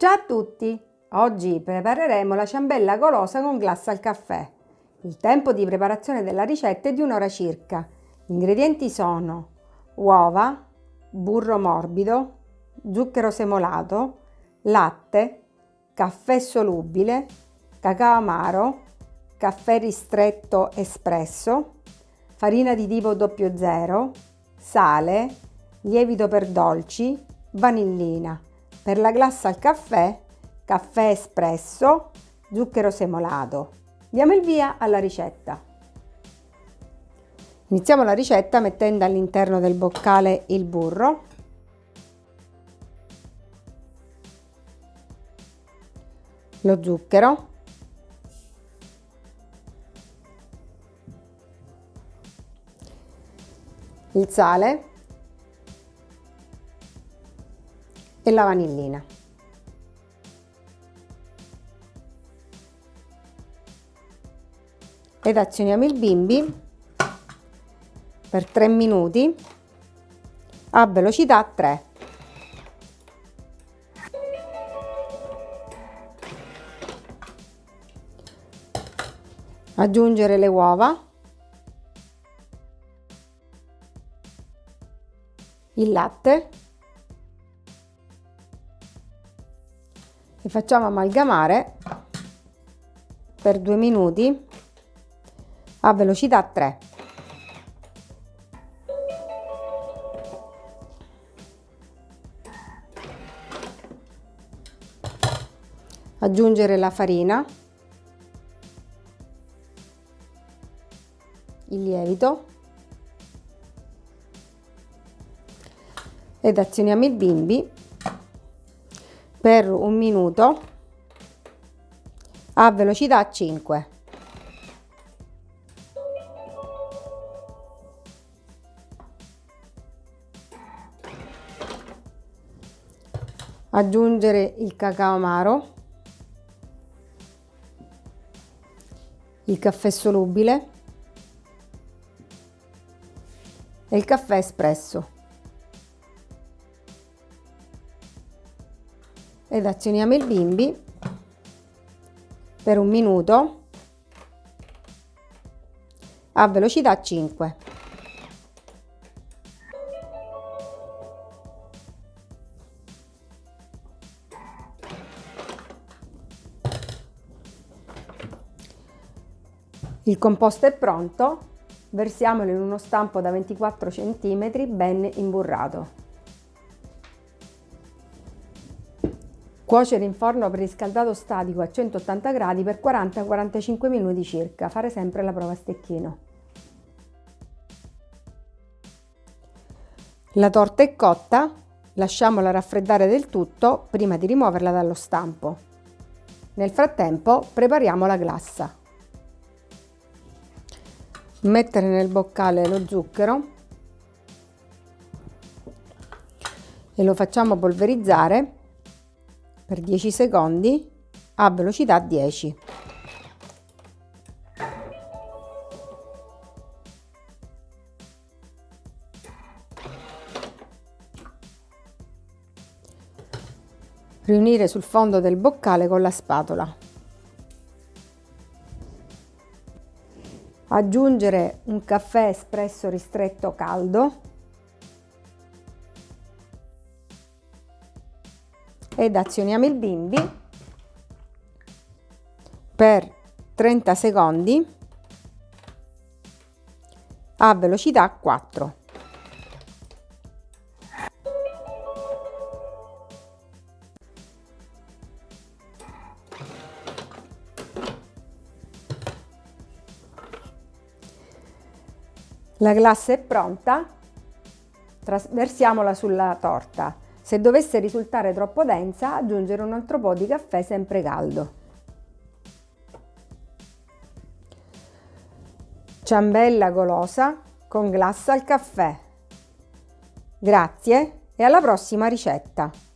Ciao a tutti! Oggi prepareremo la ciambella golosa con glassa al caffè. Il tempo di preparazione della ricetta è di un'ora circa. Gli ingredienti sono uova, burro morbido, zucchero semolato, latte, caffè solubile, cacao amaro, caffè ristretto espresso, farina di tipo 00, sale, lievito per dolci, vanillina. Per la glassa al caffè, caffè espresso, zucchero semolato. Diamo il via alla ricetta. Iniziamo la ricetta mettendo all'interno del boccale il burro, lo zucchero, il sale e la vanillina. Ed azioniamo il bimbi per 3 minuti a velocità 3. Aggiungere le uova, il latte e facciamo amalgamare per due minuti a velocità 3. Aggiungere la farina, il lievito ed azioniamo il bimbi per un minuto a velocità 5. Aggiungere il cacao amaro, il caffè solubile e il caffè espresso. Ed azioniamo il bimbi per un minuto a velocità 5. Il composto è pronto, versiamolo in uno stampo da 24 cm ben imburrato. Cuocere in forno preriscaldato statico a 180 gradi per 40-45 minuti circa. Fare sempre la prova a stecchino. La torta è cotta, lasciamola raffreddare del tutto prima di rimuoverla dallo stampo. Nel frattempo prepariamo la glassa. Mettere nel boccale lo zucchero e lo facciamo polverizzare per 10 secondi a velocità 10. Riunire sul fondo del boccale con la spatola. Aggiungere un caffè espresso ristretto caldo ed azioniamo il bimbi per 30 secondi a velocità 4. La glassa è pronta, trasversiamola sulla torta. Se dovesse risultare troppo densa, aggiungere un altro po' di caffè sempre caldo. Ciambella golosa con glassa al caffè. Grazie e alla prossima ricetta!